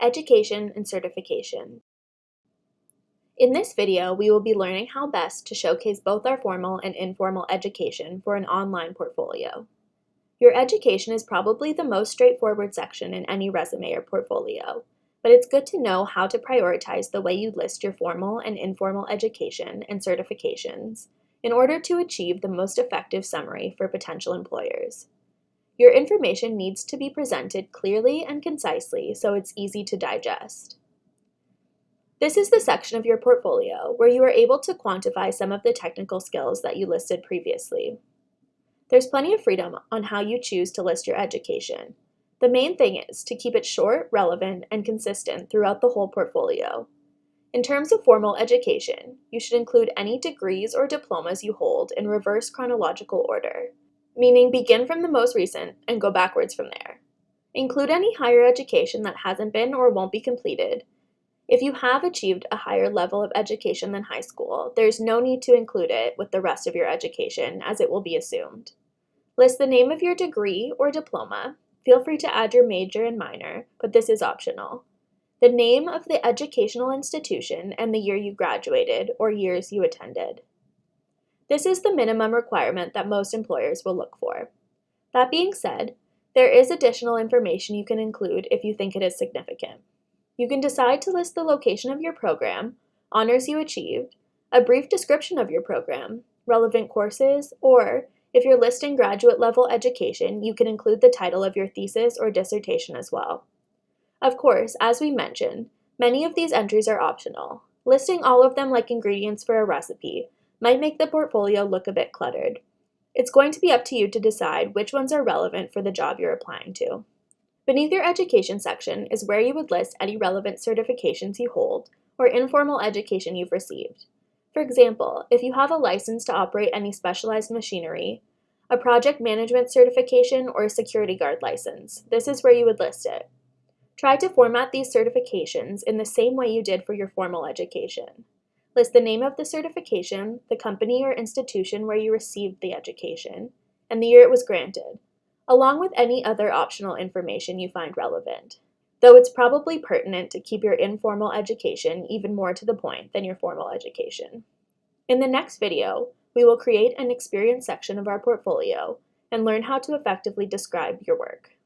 Education and Certification. In this video, we will be learning how best to showcase both our formal and informal education for an online portfolio. Your education is probably the most straightforward section in any resume or portfolio, but it's good to know how to prioritize the way you list your formal and informal education and certifications in order to achieve the most effective summary for potential employers. Your information needs to be presented clearly and concisely so it's easy to digest. This is the section of your portfolio where you are able to quantify some of the technical skills that you listed previously. There's plenty of freedom on how you choose to list your education. The main thing is to keep it short, relevant, and consistent throughout the whole portfolio. In terms of formal education, you should include any degrees or diplomas you hold in reverse chronological order meaning begin from the most recent and go backwards from there. Include any higher education that hasn't been or won't be completed. If you have achieved a higher level of education than high school, there's no need to include it with the rest of your education as it will be assumed. List the name of your degree or diploma. Feel free to add your major and minor, but this is optional. The name of the educational institution and the year you graduated or years you attended. This is the minimum requirement that most employers will look for. That being said, there is additional information you can include if you think it is significant. You can decide to list the location of your program, honors you achieved, a brief description of your program, relevant courses, or if you're listing graduate level education, you can include the title of your thesis or dissertation as well. Of course, as we mentioned, many of these entries are optional. Listing all of them like ingredients for a recipe might make the portfolio look a bit cluttered. It's going to be up to you to decide which ones are relevant for the job you're applying to. Beneath your education section is where you would list any relevant certifications you hold or informal education you've received. For example, if you have a license to operate any specialized machinery, a project management certification, or a security guard license, this is where you would list it. Try to format these certifications in the same way you did for your formal education. List the name of the certification, the company or institution where you received the education, and the year it was granted, along with any other optional information you find relevant, though it's probably pertinent to keep your informal education even more to the point than your formal education. In the next video, we will create an experience section of our portfolio and learn how to effectively describe your work.